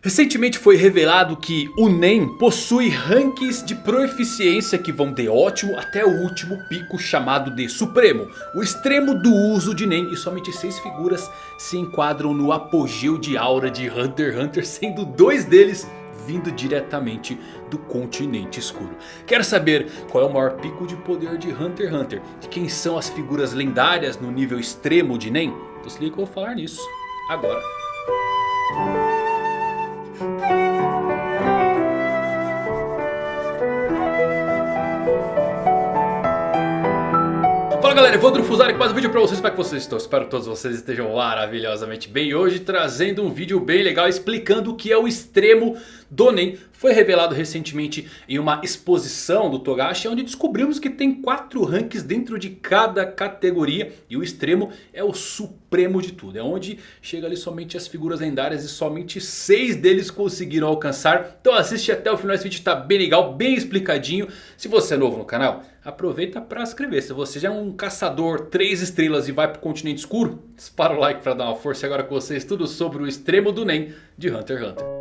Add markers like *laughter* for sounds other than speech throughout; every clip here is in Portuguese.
Recentemente foi revelado que o NEM possui ranks de proeficiência que vão de ótimo até o último pico chamado de Supremo. O extremo do uso de NEM e somente 6 figuras se enquadram no apogeu de aura de Hunter x Hunter. Sendo dois deles vindo diretamente do continente escuro. Quer saber qual é o maior pico de poder de Hunter x Hunter? De quem são as figuras lendárias no nível extremo de NEM? Então se liga que eu vou falar nisso agora. Fala galera, Evandro Fusari com mais um vídeo pra vocês, como é que vocês estão? Espero que todos vocês estejam maravilhosamente bem. Hoje trazendo um vídeo bem legal explicando o que é o extremo do Nen Foi revelado recentemente em uma exposição do Togashi Onde descobrimos que tem quatro ranks dentro de cada categoria. E o extremo é o supremo de tudo. É onde chega ali somente as figuras lendárias e somente seis deles conseguiram alcançar. Então assiste até o final, esse vídeo tá bem legal, bem explicadinho. Se você é novo no canal aproveita para se inscrever. Se você já é um caçador 3 estrelas e vai para o continente escuro, dispara o like para dar uma força. Agora com vocês tudo sobre o extremo do NEM de Hunter x Hunter.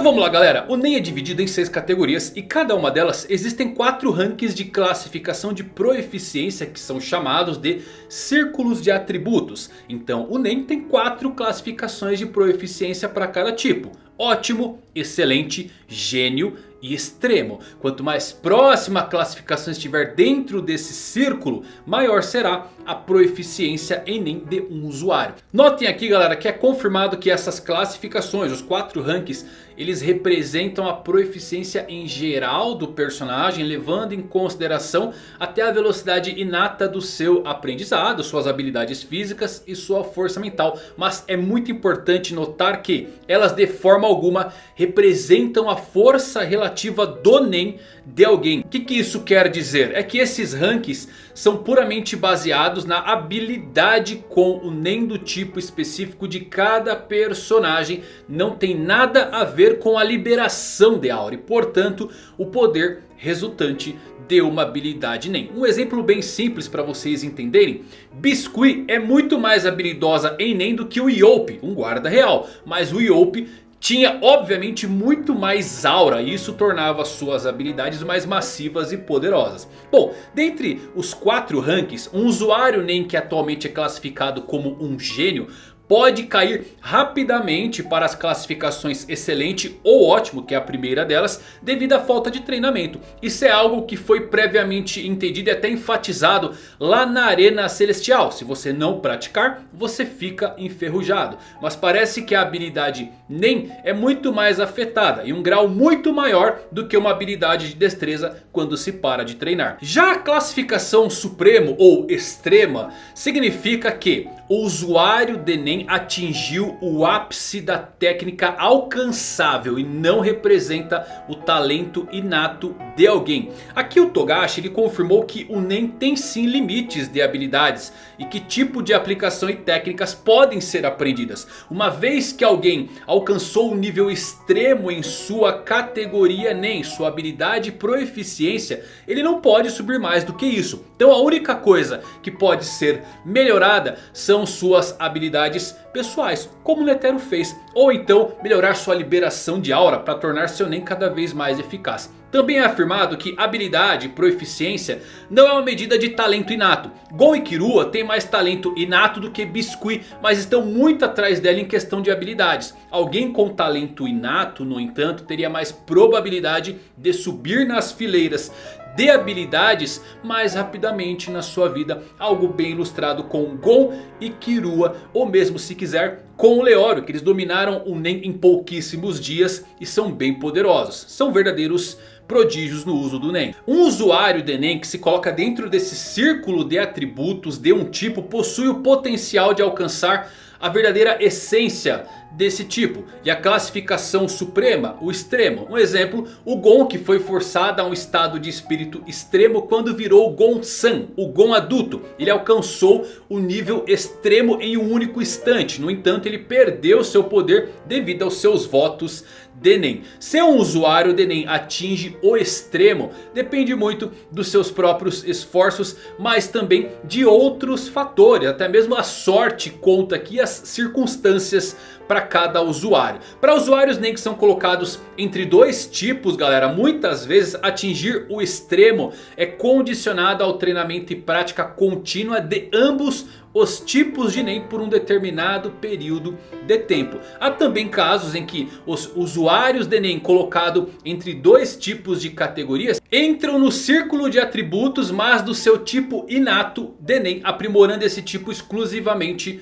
Então vamos lá galera, o NEM é dividido em 6 categorias e cada uma delas existem 4 rankings de classificação de proeficiência que são chamados de círculos de atributos. Então o NEM tem 4 classificações de proeficiência para cada tipo. Ótimo, excelente, gênio e extremo. Quanto mais próxima a classificação estiver dentro desse círculo, maior será a proeficiência em NEM de um usuário. Notem aqui galera que é confirmado que essas classificações, os quatro ranks, eles representam a proeficiência em geral do personagem, levando em consideração até a velocidade inata do seu aprendizado, suas habilidades físicas e sua força mental. Mas é muito importante notar que elas de forma alguma representam a força relativa do NEM de alguém. O que, que isso quer dizer? É que esses ranks são puramente baseados na habilidade com o NEM do tipo específico de cada personagem. Não tem nada a ver com a liberação de aura e portanto o poder resultante de uma habilidade NEM. Um exemplo bem simples para vocês entenderem. Biscuit é muito mais habilidosa em NEM do que o Yope, um guarda real. Mas o Yope tinha obviamente muito mais aura e isso tornava suas habilidades mais massivas e poderosas. Bom, dentre os quatro ranks, um usuário NEM que atualmente é classificado como um gênio pode cair rapidamente para as classificações excelente ou ótimo, que é a primeira delas, devido à falta de treinamento. Isso é algo que foi previamente entendido e até enfatizado lá na Arena Celestial. Se você não praticar, você fica enferrujado. Mas parece que a habilidade NEM é muito mais afetada e um grau muito maior do que uma habilidade de destreza quando se para de treinar. Já a classificação supremo ou extrema significa que o usuário de NEM atingiu o ápice da técnica alcançável e não representa o talento inato de alguém. Aqui o Togashi ele confirmou que o NEM tem sim limites de habilidades e que tipo de aplicação e técnicas podem ser aprendidas. Uma vez que alguém alcançou um nível extremo em sua categoria NEM, sua habilidade e proeficiência, ele não pode subir mais do que isso. Então a única coisa que pode ser melhorada são suas habilidades pessoais, como Netero fez. Ou então melhorar sua liberação de aura para tornar seu Nen cada vez mais eficaz. Também é afirmado que habilidade e proeficiência não é uma medida de talento inato. Gon e Kirua têm mais talento inato do que Biscuit, mas estão muito atrás dela em questão de habilidades. Alguém com talento inato, no entanto, teria mais probabilidade de subir nas fileiras de habilidades mais rapidamente na sua vida. Algo bem ilustrado com Gon e Kirua. Ou mesmo se quiser com o Leório. Que eles dominaram o Nen em pouquíssimos dias e são bem poderosos. São verdadeiros prodígios no uso do NEM. Um usuário de NEM que se coloca dentro desse círculo de atributos de um tipo possui o potencial de alcançar a verdadeira essência desse tipo. E a classificação suprema, o extremo. Um exemplo, o Gon que foi forçado a um estado de espírito extremo quando virou Gon-san, o Gon adulto. Ele alcançou o nível extremo em um único instante. No entanto, ele perdeu seu poder devido aos seus votos Denem. Se um usuário Denem atinge o extremo, depende muito dos seus próprios esforços, mas também de outros fatores. Até mesmo a sorte conta aqui, as circunstâncias para cada usuário. Para usuários nem que são colocados entre dois tipos galera. Muitas vezes atingir o extremo é condicionado ao treinamento e prática contínua de ambos os tipos de NEM por um determinado período de tempo. Há também casos em que os usuários de NEM colocado entre dois tipos de categorias entram no círculo de atributos mas do seu tipo inato de NEM aprimorando esse tipo exclusivamente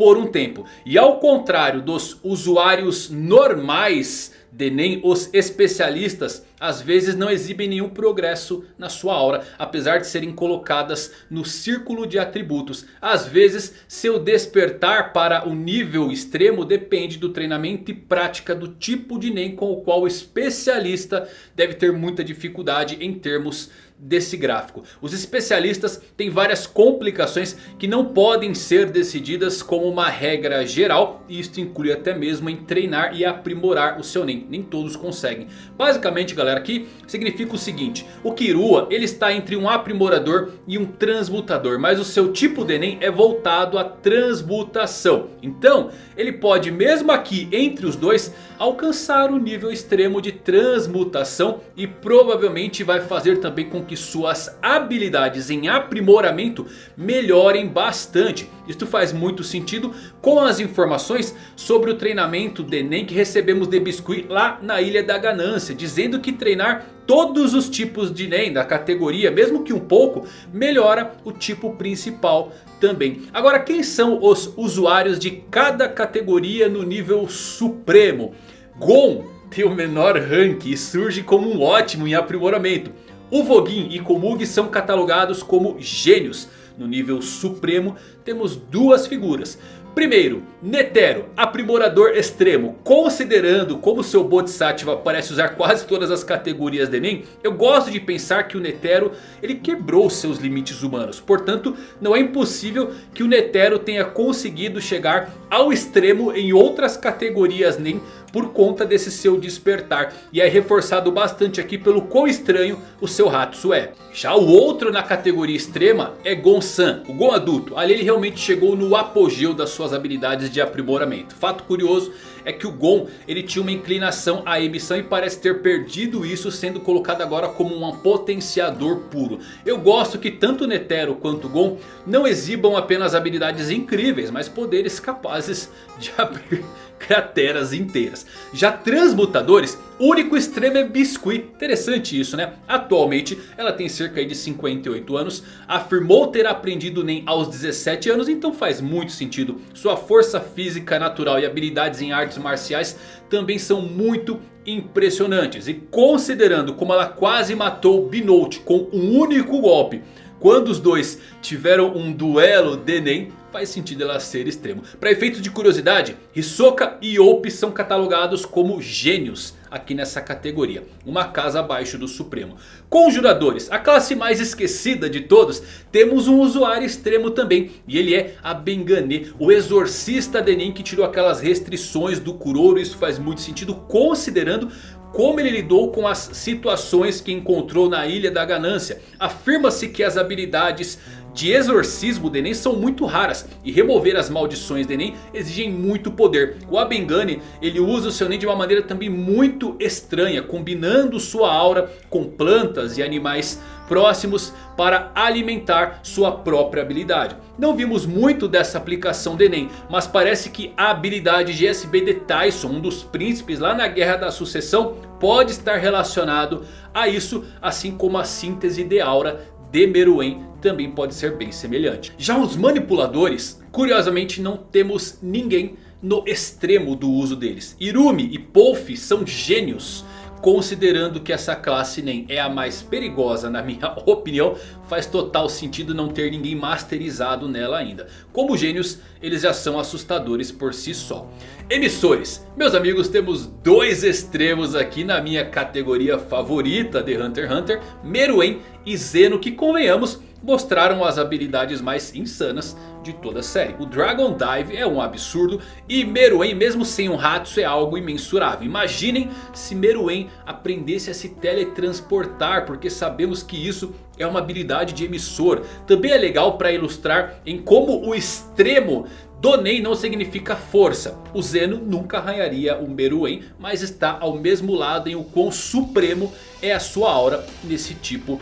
por um tempo. E ao contrário dos usuários normais de nem os especialistas às vezes não exibem nenhum progresso na sua aura. Apesar de serem colocadas no círculo de atributos. Às vezes seu despertar para o nível extremo depende do treinamento e prática do tipo de NEM com o qual o especialista deve ter muita dificuldade em termos desse gráfico. Os especialistas têm várias complicações que não podem ser decididas como uma regra geral. E isto inclui até mesmo em treinar e aprimorar o seu NEM. Nem todos conseguem. Basicamente galera aqui significa o seguinte. O Kirua ele está entre um aprimorador e um transmutador. Mas o seu tipo de NEM é voltado à transmutação. Então ele pode mesmo aqui entre os dois alcançar o nível extremo de transmutação. E provavelmente vai fazer também com que suas habilidades em aprimoramento melhorem bastante. Isto faz muito sentido com as informações sobre o treinamento de Nen que recebemos de Biscuit lá na Ilha da Ganância. Dizendo que treinar todos os tipos de Nen da categoria, mesmo que um pouco, melhora o tipo principal também. Agora quem são os usuários de cada categoria no nível supremo? Gon tem o menor rank e surge como um ótimo em aprimoramento. O Vogin e Komug são catalogados como gênios. No nível supremo temos duas figuras. Primeiro, Netero, aprimorador extremo. Considerando como seu Bodhisattva parece usar quase todas as categorias de Nen. Eu gosto de pensar que o Netero ele quebrou seus limites humanos. Portanto, não é impossível que o Netero tenha conseguido chegar ao extremo em outras categorias Nen por conta desse seu despertar. E é reforçado bastante aqui pelo quão estranho o seu Hatsu é. Já o outro na categoria extrema é Gon-san, o Gon adulto. Ali ele realmente chegou no apogeu das suas habilidades de aprimoramento. Fato curioso é que o Gon ele tinha uma inclinação à emissão e parece ter perdido isso sendo colocado agora como um potenciador puro. Eu gosto que tanto Netero quanto Gon não exibam apenas habilidades incríveis, mas poderes capazes de *laughs* abrir crateras inteiras. Já transmutadores, o único extremo é Biscuit. Interessante isso né? Atualmente ela tem cerca de 58 anos. Afirmou ter aprendido NEM aos 17 anos. Então faz muito sentido. Sua força física natural e habilidades em artes marciais também são muito impressionantes. E considerando como ela quase matou Binote com um único golpe. Quando os dois tiveram um duelo de NEM, faz sentido ela ser extremo. Para efeito de curiosidade, Hisoka e Yopi são catalogados como gênios aqui nessa categoria. Uma casa abaixo do Supremo. Conjuradores, a classe mais esquecida de todos, temos um usuário extremo também. E ele é a Bengane, o exorcista de Nen que tirou aquelas restrições do Kuroro. Isso faz muito sentido considerando como ele lidou com as situações que encontrou na Ilha da Ganância. Afirma-se que as habilidades de exorcismo de Nen são muito raras. E remover as maldições de Nen exigem muito poder. O Abengane ele usa o seu Nen de uma maneira também muito estranha. Combinando sua aura com plantas e animais próximos para alimentar sua própria habilidade. Não vimos muito dessa aplicação de Nen, mas parece que a habilidade de SB de Tyson, um dos príncipes lá na Guerra da Sucessão, pode estar relacionado a isso, assim como a síntese de aura de Meruem também pode ser bem semelhante. Já os manipuladores, curiosamente não temos ninguém no extremo do uso deles. Irumi e Polf são gênios Considerando que essa classe NEM é a mais perigosa na minha *laughs* opinião. Faz total sentido não ter ninguém masterizado nela ainda. Como gênios eles já são assustadores por si só. Emissores, meus amigos temos dois extremos aqui na minha categoria favorita de Hunter x Hunter. Meruem e Zeno que convenhamos mostraram as habilidades mais insanas de toda a série. O Dragon Dive é um absurdo e Meruem mesmo sem um Hatsu é algo imensurável. Imaginem se Meruem aprendesse a se teletransportar porque sabemos que isso é uma habilidade de emissor. Também é legal para ilustrar em como o extremo Donen não significa força. O Zeno nunca arranharia o Meruem. Mas está ao mesmo lado em o quão supremo é a sua aura nesse tipo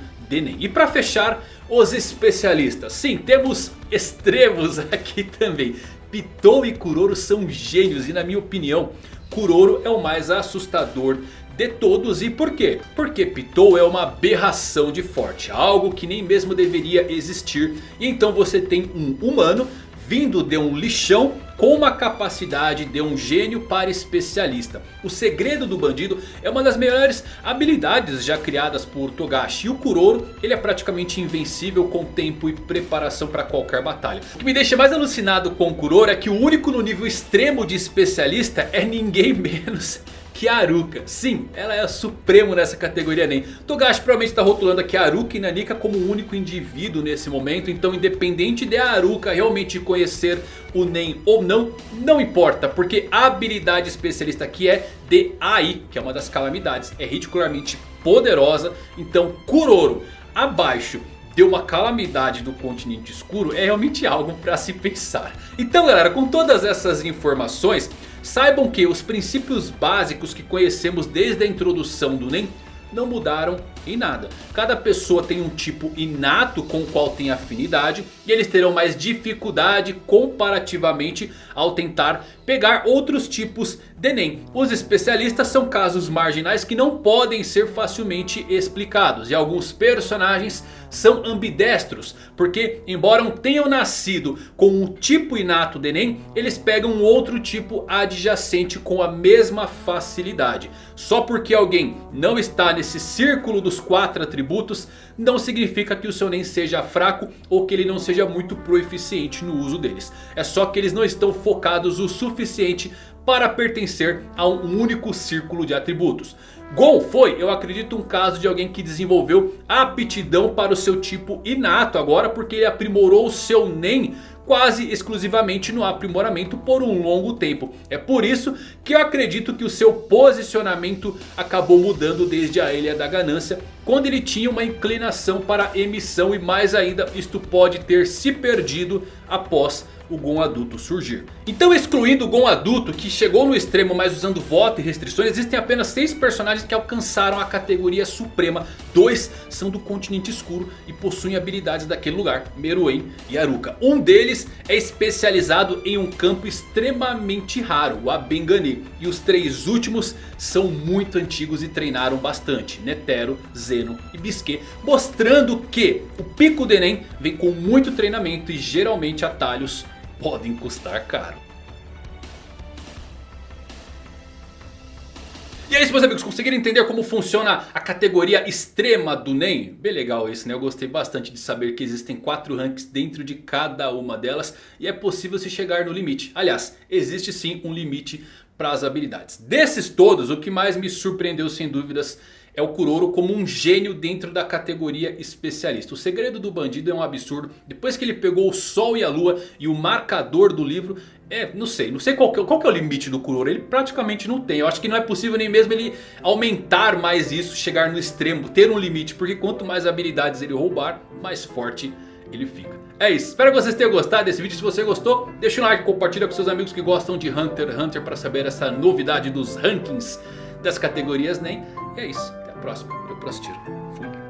E para fechar os especialistas. Sim, temos extremos *laughs* aqui também. Pitou e Kuroro são gênios e na minha opinião Kuroro é o mais assustador de todos. E por quê? Porque Pitou é uma aberração de forte. Algo que nem mesmo deveria existir. E então você tem um humano vindo de um lixão com uma capacidade de um gênio para especialista. O segredo do bandido é uma das melhores habilidades já criadas por Togashi. E o Kuroro ele é praticamente invencível com tempo e preparação para qualquer batalha. O que me deixa mais alucinado com o Kuroro é que o único no nível extremo de especialista é ninguém *laughs* menos que a Aruka. Sim, ela é a supremo nessa categoria NEM. Togashi provavelmente está rotulando a Aruka e Nanika como o único indivíduo nesse momento. Então independente de a Aruka realmente conhecer o NEM ou não, não importa. Porque a habilidade especialista aqui é de AI, que é uma das calamidades. É ridicularmente poderosa. Então Kuroro abaixo de uma calamidade do continente escuro é realmente algo para se pensar. Então galera, com todas essas informações... Saibam que os princípios básicos que conhecemos desde a introdução do NEM não mudaram em nada. Cada pessoa tem um tipo inato com o qual tem afinidade. E eles terão mais dificuldade comparativamente ao tentar pegar outros tipos de NEM. Os especialistas são casos marginais que não podem ser facilmente explicados. E alguns personagens são ambidestros. Porque embora tenham nascido com um tipo inato de NEM. Eles pegam um outro tipo adjacente com a mesma facilidade. Só porque alguém não está nesse círculo dos quatro atributos. Não significa que o seu NEM seja fraco ou que ele não seja muito proeficiente no uso deles. É só que eles não estão focados o suficiente para pertencer a um único círculo de atributos. Gon foi, eu acredito, um caso de alguém que desenvolveu aptidão para o seu tipo inato agora. Porque ele aprimorou o seu NEM quase exclusivamente no aprimoramento por um longo tempo. É por isso que eu acredito que o seu posicionamento acabou mudando desde a Ilha da Ganância. Quando ele tinha uma inclinação para emissão e mais ainda isto pode ter se perdido após o Gon adulto surgir. Então excluindo o Gon adulto que chegou no extremo mas usando voto e restrições. Existem apenas 6 personagens que alcançaram a categoria suprema. Dois são do continente escuro e possuem habilidades daquele lugar. Meruem e Aruka. Um deles é especializado em um campo extremamente raro. O Abengani. E os três últimos são muito antigos e treinaram bastante. Netero, Zeno e Bisque. Mostrando que o Pico de Nen vem com muito treinamento e geralmente atalhos podem custar caro. E é isso meus amigos, conseguiram entender como funciona a categoria extrema do NEM? Bem legal isso né, eu gostei bastante de saber que existem 4 ranks dentro de cada uma delas E é possível se chegar no limite, aliás, existe sim um limite para as habilidades Desses todos, o que mais me surpreendeu sem dúvidas é o Kuroro como um gênio dentro da categoria especialista. O segredo do bandido é um absurdo. Depois que ele pegou o sol e a lua e o marcador do livro... É, não sei, não sei qual que, qual que é o limite do Kuroro. Ele praticamente não tem. Eu acho que não é possível nem mesmo ele aumentar mais isso, chegar no extremo, ter um limite. Porque quanto mais habilidades ele roubar, mais forte ele fica. É isso, espero que vocês tenham gostado desse vídeo. Se você gostou, deixa um like, compartilha com seus amigos que gostam de Hunter x Hunter para saber essa novidade dos rankings das categorias NEM. E é isso próximo. Eu próximo tiro. Fui.